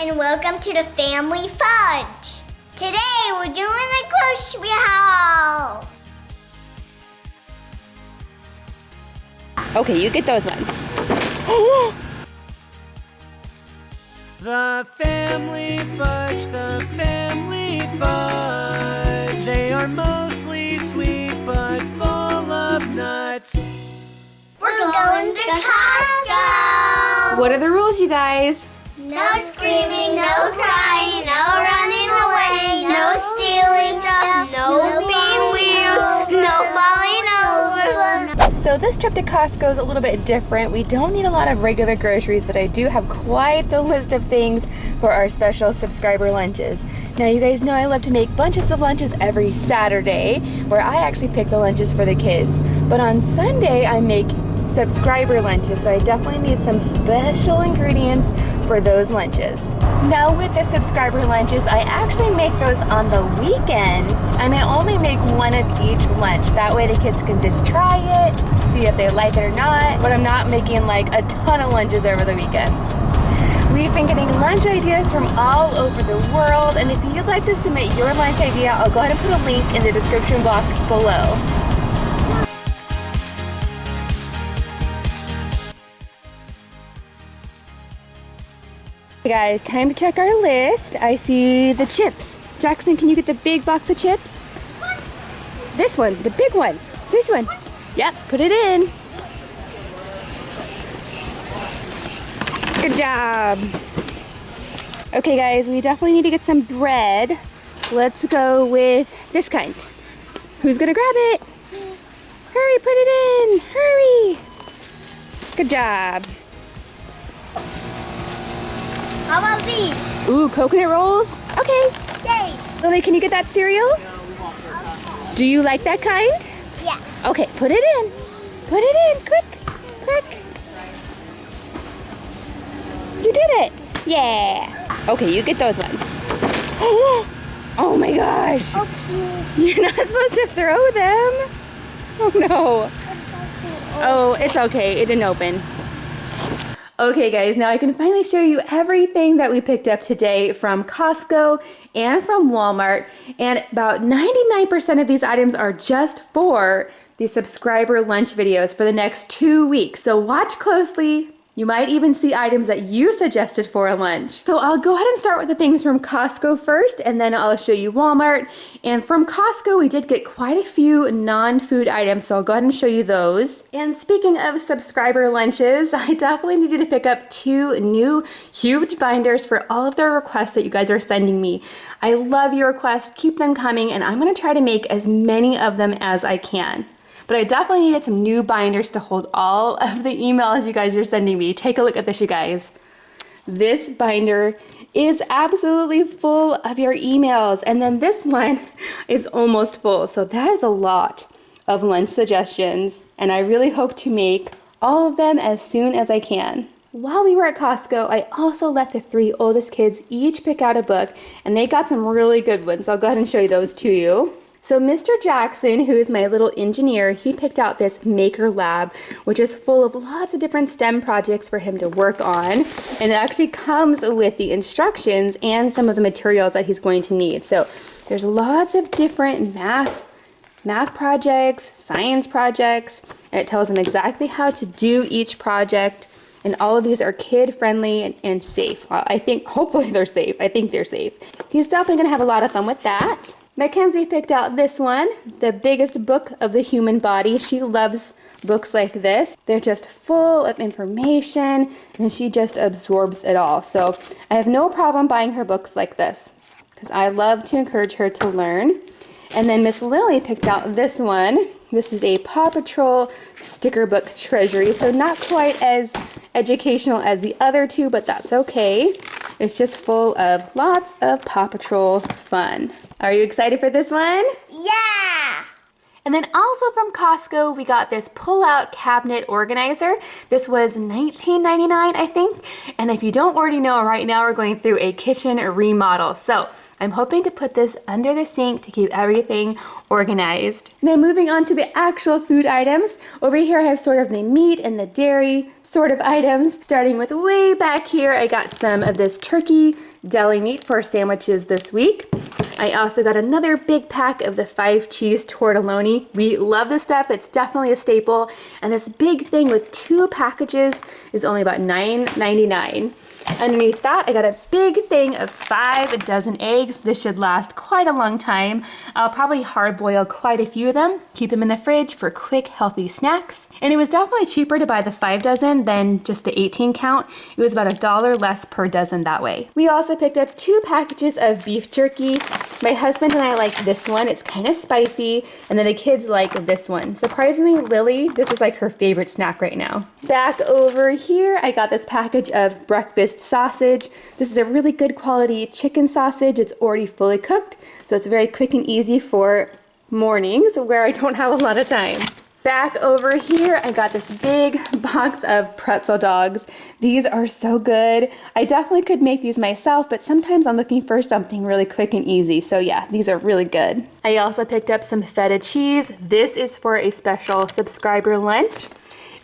and welcome to the Family Fudge. Today we're doing a grocery haul. Okay, you get those ones. The family fudge, the family fudge. They are mostly sweet but full of nuts. We're going to Costco. What are the rules, you guys? No screaming, no crying, no running away, no stealing stuff, no being weird, no falling over. So this trip to Costco is a little bit different. We don't need a lot of regular groceries, but I do have quite the list of things for our special subscriber lunches. Now you guys know I love to make bunches of lunches every Saturday, where I actually pick the lunches for the kids. But on Sunday, I make subscriber lunches, so I definitely need some special ingredients for those lunches. Now with the subscriber lunches, I actually make those on the weekend and I only make one of each lunch. That way the kids can just try it, see if they like it or not, but I'm not making like a ton of lunches over the weekend. We've been getting lunch ideas from all over the world and if you'd like to submit your lunch idea, I'll go ahead and put a link in the description box below. Hey guys, time to check our list. I see the chips. Jackson, can you get the big box of chips? This one, the big one. This one. Yep, put it in. Good job. Okay guys, we definitely need to get some bread. Let's go with this kind. Who's gonna grab it? Hurry, put it in. Hurry. Good job. How about these? Ooh, coconut rolls? Okay. Yay. Lily, can you get that cereal? Do you like that kind? Yeah. Okay, put it in. Put it in, quick, quick. You did it. Yeah. Okay, you get those ones. Oh my gosh. Oh, okay. You're not supposed to throw them. Oh no. Oh, it's okay. It didn't open. Okay guys, now I can finally show you everything that we picked up today from Costco and from Walmart. And about 99% of these items are just for the subscriber lunch videos for the next two weeks. So watch closely. You might even see items that you suggested for a lunch. So I'll go ahead and start with the things from Costco first, and then I'll show you Walmart. And from Costco, we did get quite a few non-food items, so I'll go ahead and show you those. And speaking of subscriber lunches, I definitely needed to pick up two new huge binders for all of the requests that you guys are sending me. I love your requests, keep them coming, and I'm gonna try to make as many of them as I can. But I definitely needed some new binders to hold all of the emails you guys are sending me. Take a look at this, you guys. This binder is absolutely full of your emails. And then this one is almost full. So that is a lot of lunch suggestions. And I really hope to make all of them as soon as I can. While we were at Costco, I also let the three oldest kids each pick out a book and they got some really good ones. I'll go ahead and show you those to you. So Mr. Jackson, who is my little engineer, he picked out this Maker Lab, which is full of lots of different STEM projects for him to work on. And it actually comes with the instructions and some of the materials that he's going to need. So there's lots of different math, math projects, science projects, and it tells him exactly how to do each project. And all of these are kid friendly and, and safe. Well, I think, hopefully they're safe. I think they're safe. He's definitely gonna have a lot of fun with that. Mackenzie picked out this one, the biggest book of the human body. She loves books like this. They're just full of information and she just absorbs it all. So I have no problem buying her books like this because I love to encourage her to learn. And then Miss Lily picked out this one. This is a Paw Patrol sticker book treasury. So not quite as educational as the other two, but that's okay. It's just full of lots of Paw Patrol fun. Are you excited for this one? Yeah. And then also from Costco, we got this pull-out cabinet organizer. This was $19.99, I think. And if you don't already know, right now we're going through a kitchen remodel. So I'm hoping to put this under the sink to keep everything organized. Now moving on to the actual food items. Over here I have sort of the meat and the dairy sort of items. Starting with way back here, I got some of this turkey deli meat for sandwiches this week. I also got another big pack of the five cheese tortelloni. We love this stuff. It's definitely a staple. And this big thing with two packages is only about $9.99. Underneath that, I got a big thing of five dozen eggs. This should last quite a long time. I'll probably hard boil quite a few of them, keep them in the fridge for quick, healthy snacks. And it was definitely cheaper to buy the five dozen than just the 18 count. It was about a dollar less per dozen that way. We also picked up two packages of beef jerky. My husband and I like this one. It's kind of spicy. And then the kids like this one. Surprisingly, Lily, this is like her favorite snack right now. Back over here, I got this package of breakfast sausage. This is a really good quality chicken sausage. It's already fully cooked, so it's very quick and easy for mornings where I don't have a lot of time. Back over here, I got this big box of pretzel dogs. These are so good. I definitely could make these myself, but sometimes I'm looking for something really quick and easy. So yeah, these are really good. I also picked up some feta cheese. This is for a special subscriber lunch.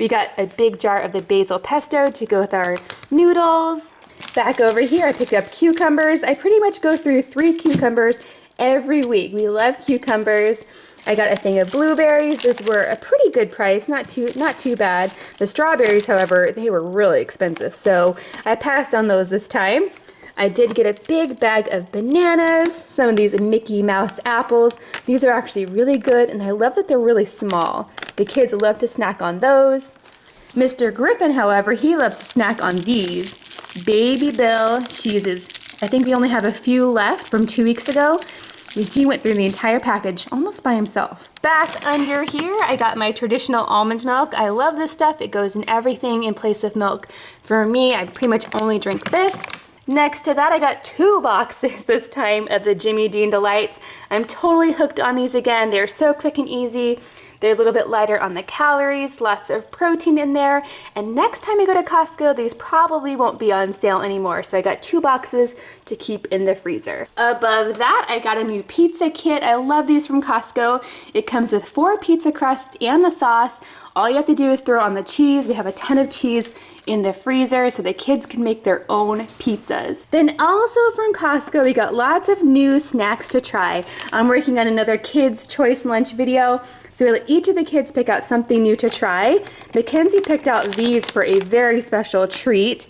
We got a big jar of the basil pesto to go with our noodles. Back over here, I picked up cucumbers. I pretty much go through three cucumbers every week. We love cucumbers. I got a thing of blueberries. Those were a pretty good price, not too not too bad. The strawberries, however, they were really expensive, so I passed on those this time. I did get a big bag of bananas, some of these Mickey Mouse apples. These are actually really good, and I love that they're really small. The kids love to snack on those. Mr. Griffin, however, he loves to snack on these. Babybel cheeses. I think we only have a few left from two weeks ago. He went through the entire package almost by himself. Back under here, I got my traditional almond milk. I love this stuff. It goes in everything in place of milk. For me, I pretty much only drink this. Next to that, I got two boxes this time of the Jimmy Dean Delights. I'm totally hooked on these again. They're so quick and easy. They're a little bit lighter on the calories, lots of protein in there. And next time I go to Costco, these probably won't be on sale anymore. So I got two boxes to keep in the freezer. Above that, I got a new pizza kit. I love these from Costco. It comes with four pizza crusts and the sauce. All you have to do is throw on the cheese. We have a ton of cheese in the freezer so the kids can make their own pizzas. Then also from Costco, we got lots of new snacks to try. I'm working on another kids choice lunch video. So we let each of the kids pick out something new to try. Mackenzie picked out these for a very special treat.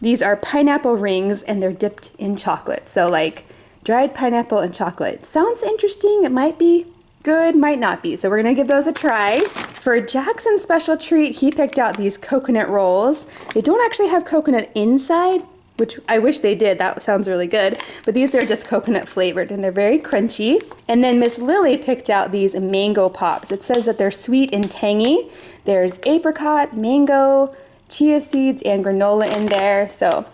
These are pineapple rings and they're dipped in chocolate. So like dried pineapple and chocolate. Sounds interesting. It might be good, might not be. So we're gonna give those a try. For Jackson's special treat, he picked out these coconut rolls. They don't actually have coconut inside, which I wish they did. That sounds really good. But these are just coconut flavored and they're very crunchy. And then Miss Lily picked out these mango pops. It says that they're sweet and tangy. There's apricot, mango, chia seeds, and granola in there. So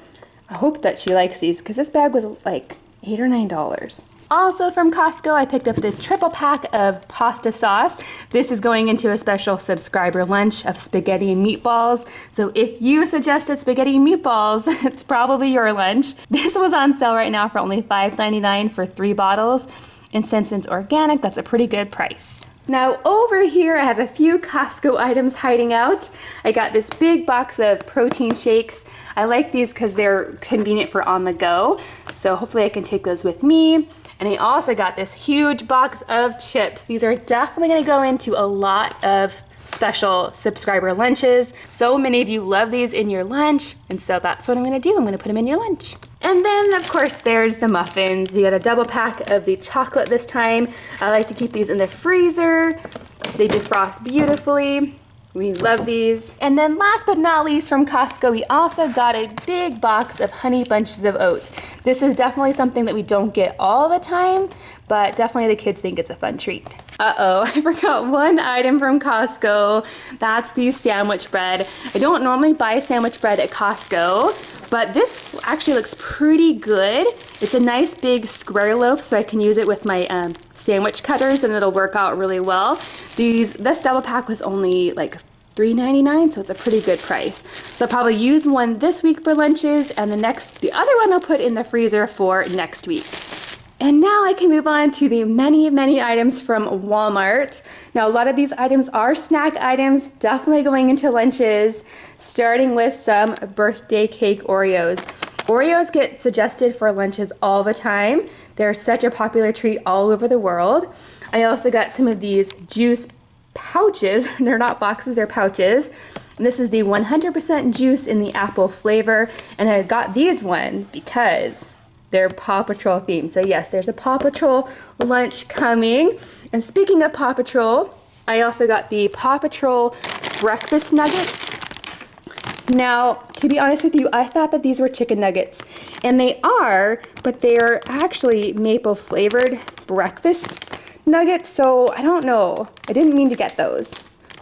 I hope that she likes these because this bag was like eight or nine dollars. Also from Costco, I picked up the triple pack of pasta sauce. This is going into a special subscriber lunch of spaghetti and meatballs. So if you suggested spaghetti and meatballs, it's probably your lunch. This was on sale right now for only $5.99 for three bottles. And since it's organic, that's a pretty good price. Now over here I have a few Costco items hiding out. I got this big box of protein shakes. I like these because they're convenient for on the go. So hopefully I can take those with me. And I also got this huge box of chips. These are definitely gonna go into a lot of special subscriber lunches. So many of you love these in your lunch, and so that's what I'm gonna do. I'm gonna put them in your lunch. And then, of course, there's the muffins. We got a double pack of the chocolate this time. I like to keep these in the freezer. They defrost beautifully. We love these. And then last but not least from Costco, we also got a big box of honey bunches of oats. This is definitely something that we don't get all the time, but definitely the kids think it's a fun treat. Uh-oh, I forgot one item from Costco. That's the sandwich bread. I don't normally buy sandwich bread at Costco, but this actually looks pretty good. It's a nice big square loaf, so I can use it with my um, sandwich cutters and it'll work out really well. These, this double pack was only like $3.99, so it's a pretty good price. So I'll probably use one this week for lunches, and the next, the other one I'll put in the freezer for next week. And now I can move on to the many, many items from Walmart. Now, a lot of these items are snack items, definitely going into lunches, starting with some birthday cake Oreos. Oreos get suggested for lunches all the time. They're such a popular treat all over the world. I also got some of these juice pouches. They're not boxes, they're pouches. And this is the 100% juice in the apple flavor. And I got these one because they're Paw Patrol themed. So yes, there's a Paw Patrol lunch coming. And speaking of Paw Patrol, I also got the Paw Patrol breakfast nuggets. Now, to be honest with you, I thought that these were chicken nuggets. And they are, but they're actually maple flavored breakfast nuggets. So I don't know. I didn't mean to get those.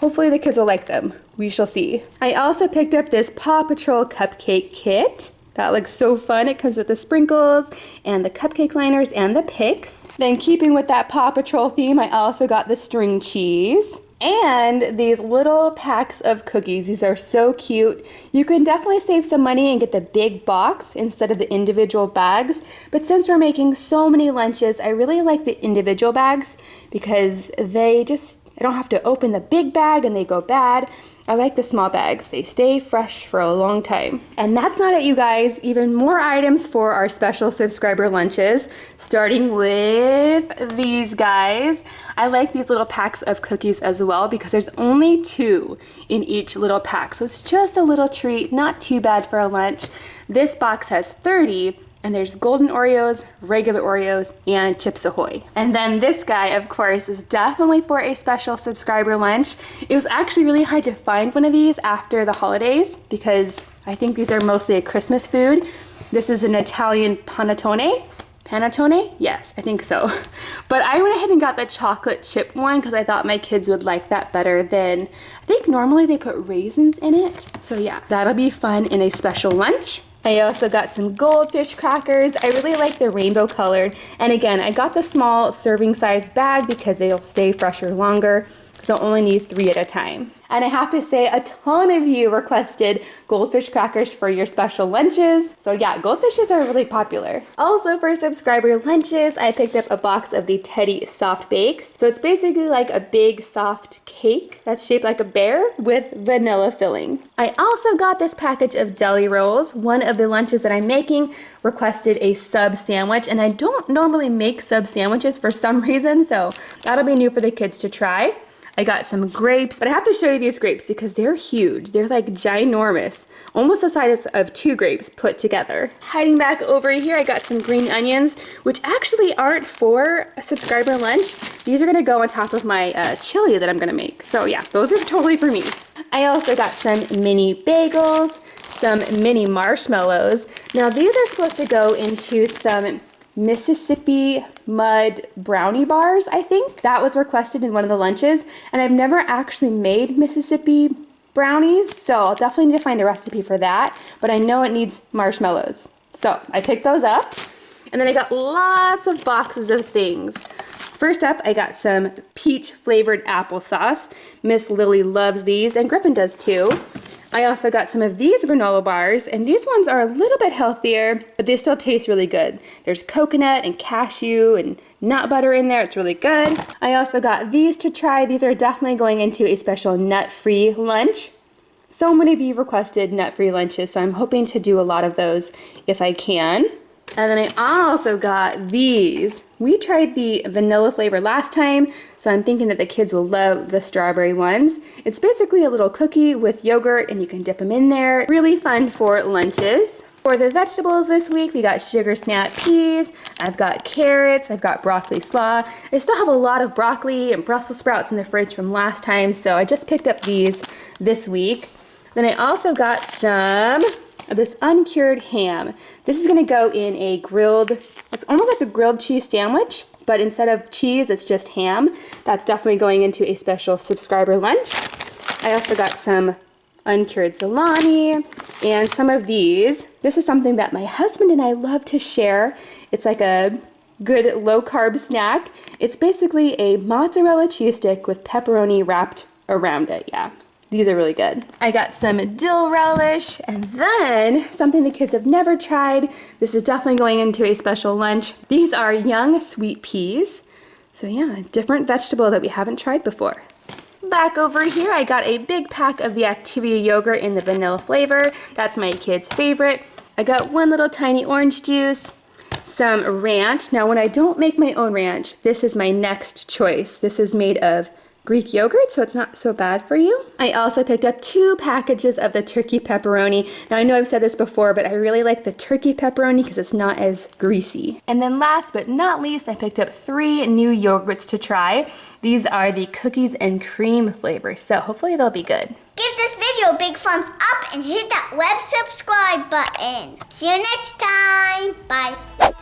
Hopefully the kids will like them. We shall see. I also picked up this Paw Patrol cupcake kit. That looks so fun. It comes with the sprinkles and the cupcake liners and the picks. Then keeping with that Paw Patrol theme, I also got the string cheese. And these little packs of cookies. These are so cute. You can definitely save some money and get the big box instead of the individual bags. But since we're making so many lunches, I really like the individual bags because they just, I don't have to open the big bag and they go bad. I like the small bags. They stay fresh for a long time. And that's not it, you guys. Even more items for our special subscriber lunches, starting with these guys. I like these little packs of cookies as well because there's only two in each little pack. So it's just a little treat, not too bad for a lunch. This box has 30 and there's golden Oreos, regular Oreos, and Chips Ahoy. And then this guy, of course, is definitely for a special subscriber lunch. It was actually really hard to find one of these after the holidays because I think these are mostly a Christmas food. This is an Italian panettone. Panettone? Yes, I think so. But I went ahead and got the chocolate chip one because I thought my kids would like that better than, I think normally they put raisins in it. So yeah, that'll be fun in a special lunch. I also got some goldfish crackers. I really like the rainbow colored. And again, I got the small serving size bag because they'll stay fresher longer. So only need three at a time. And I have to say, a ton of you requested goldfish crackers for your special lunches. So yeah, goldfishes are really popular. Also for subscriber lunches, I picked up a box of the Teddy Soft Bakes. So it's basically like a big soft cake that's shaped like a bear with vanilla filling. I also got this package of deli rolls. One of the lunches that I'm making requested a sub sandwich and I don't normally make sub sandwiches for some reason, so that'll be new for the kids to try. I got some grapes, but I have to show you these grapes because they're huge. They're like ginormous, almost the size of two grapes put together. Hiding back over here, I got some green onions, which actually aren't for a subscriber lunch. These are gonna go on top of my uh, chili that I'm gonna make. So yeah, those are totally for me. I also got some mini bagels, some mini marshmallows. Now these are supposed to go into some Mississippi mud brownie bars, I think. That was requested in one of the lunches, and I've never actually made Mississippi brownies, so I'll definitely need to find a recipe for that, but I know it needs marshmallows. So I picked those up, and then I got lots of boxes of things. First up, I got some peach flavored applesauce. Miss Lily loves these, and Griffin does too. I also got some of these granola bars, and these ones are a little bit healthier, but they still taste really good. There's coconut and cashew and nut butter in there. It's really good. I also got these to try. These are definitely going into a special nut-free lunch. So many of you requested nut-free lunches, so I'm hoping to do a lot of those if I can. And then I also got these. We tried the vanilla flavor last time, so I'm thinking that the kids will love the strawberry ones. It's basically a little cookie with yogurt and you can dip them in there. Really fun for lunches. For the vegetables this week, we got sugar snap peas, I've got carrots, I've got broccoli slaw. I still have a lot of broccoli and Brussels sprouts in the fridge from last time, so I just picked up these this week. Then I also got some of this uncured ham. This is gonna go in a grilled, it's almost like a grilled cheese sandwich, but instead of cheese, it's just ham. That's definitely going into a special subscriber lunch. I also got some uncured salami and some of these. This is something that my husband and I love to share. It's like a good low carb snack. It's basically a mozzarella cheese stick with pepperoni wrapped around it, yeah. These are really good. I got some dill relish and then something the kids have never tried. This is definitely going into a special lunch. These are young sweet peas. So yeah, a different vegetable that we haven't tried before. Back over here, I got a big pack of the Activia yogurt in the vanilla flavor. That's my kid's favorite. I got one little tiny orange juice, some ranch. Now when I don't make my own ranch, this is my next choice. This is made of Greek yogurt, so it's not so bad for you. I also picked up two packages of the turkey pepperoni. Now I know I've said this before, but I really like the turkey pepperoni because it's not as greasy. And then last but not least, I picked up three new yogurts to try. These are the cookies and cream flavor, so hopefully they'll be good. Give this video a big thumbs up and hit that web subscribe button. See you next time. Bye.